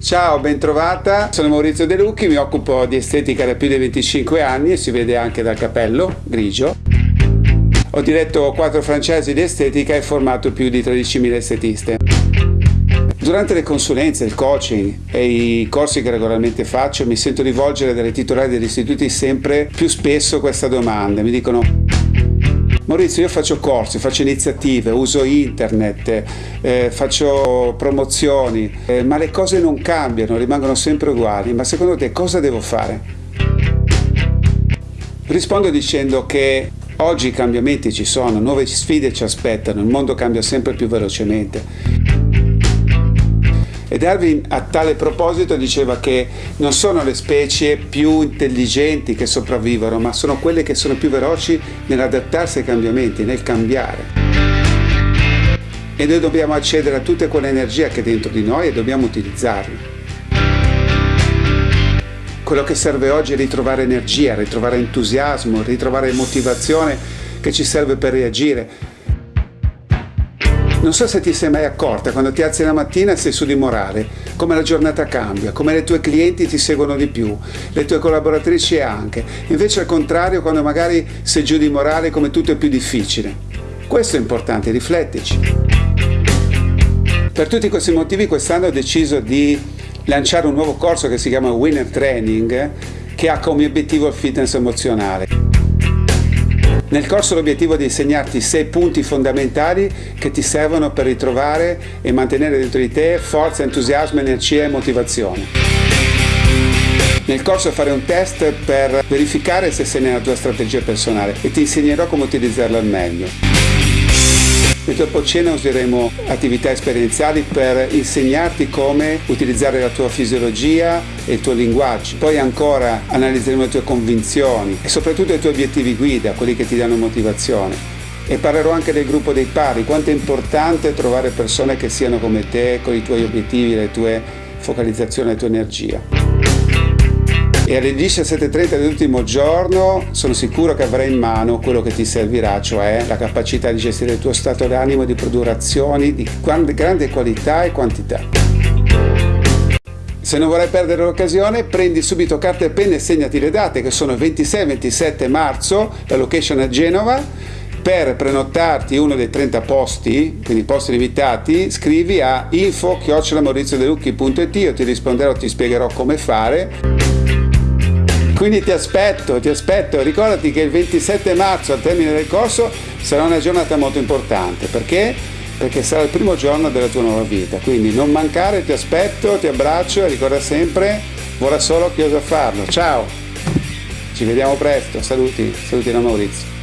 Ciao, ben trovata. Sono Maurizio De Lucchi, mi occupo di estetica da più di 25 anni e si vede anche dal capello grigio. Ho diretto quattro franchise di estetica e formato più di 13.000 estetiste. Durante le consulenze, il coaching e i corsi che regolarmente faccio mi sento rivolgere dalle titolari degli istituti sempre più spesso questa domanda. Mi dicono Maurizio, io faccio corsi, faccio iniziative, uso internet, eh, faccio promozioni, eh, ma le cose non cambiano, rimangono sempre uguali. Ma secondo te cosa devo fare? Rispondo dicendo che oggi i cambiamenti ci sono, nuove sfide ci aspettano, il mondo cambia sempre più velocemente. E Darwin a tale proposito diceva che non sono le specie più intelligenti che sopravvivono, ma sono quelle che sono più veloci nell'adattarsi ai cambiamenti, nel cambiare. E noi dobbiamo accedere a tutta quell'energia che è dentro di noi e dobbiamo utilizzarla. Quello che serve oggi è ritrovare energia, ritrovare entusiasmo, ritrovare motivazione che ci serve per reagire non so se ti sei mai accorta quando ti alzi la mattina e sei su di morale, come la giornata cambia, come le tue clienti ti seguono di più, le tue collaboratrici anche. Invece al contrario quando magari sei giù di morale come tutto è più difficile. Questo è importante, riflettici. Per tutti questi motivi quest'anno ho deciso di lanciare un nuovo corso che si chiama Winner Training che ha come obiettivo il fitness emozionale. Nel corso l'obiettivo è di insegnarti sei punti fondamentali che ti servono per ritrovare e mantenere dentro di te forza, entusiasmo, energia e motivazione. Nel corso fare un test per verificare se sei nella tua strategia personale e ti insegnerò come utilizzarla al meglio. Dopo cena useremo attività esperienziali per insegnarti come utilizzare la tua fisiologia e il tuo linguaggio. Poi ancora analizzeremo le tue convinzioni e soprattutto i tuoi obiettivi guida, quelli che ti danno motivazione. E parlerò anche del gruppo dei pari, quanto è importante trovare persone che siano come te, con i tuoi obiettivi, le tue focalizzazioni, la tua energia e alle 17.30 dell'ultimo giorno sono sicuro che avrai in mano quello che ti servirà, cioè la capacità di gestire il tuo stato d'animo e di produrre azioni di grande qualità e quantità. Se non vorrai perdere l'occasione, prendi subito carta e penna e segnati le date che sono 26 27 marzo, la location a Genova. Per prenotarti uno dei 30 posti, quindi posti limitati, scrivi a info-mauriziodelucchi.it, io ti risponderò, ti spiegherò come fare. Quindi ti aspetto, ti aspetto, ricordati che il 27 marzo al termine del corso sarà una giornata molto importante, perché? Perché sarà il primo giorno della tua nuova vita, quindi non mancare, ti aspetto, ti abbraccio e ricorda sempre, vorrà solo chi osa farlo. Ciao, ci vediamo presto, saluti, saluti da Maurizio.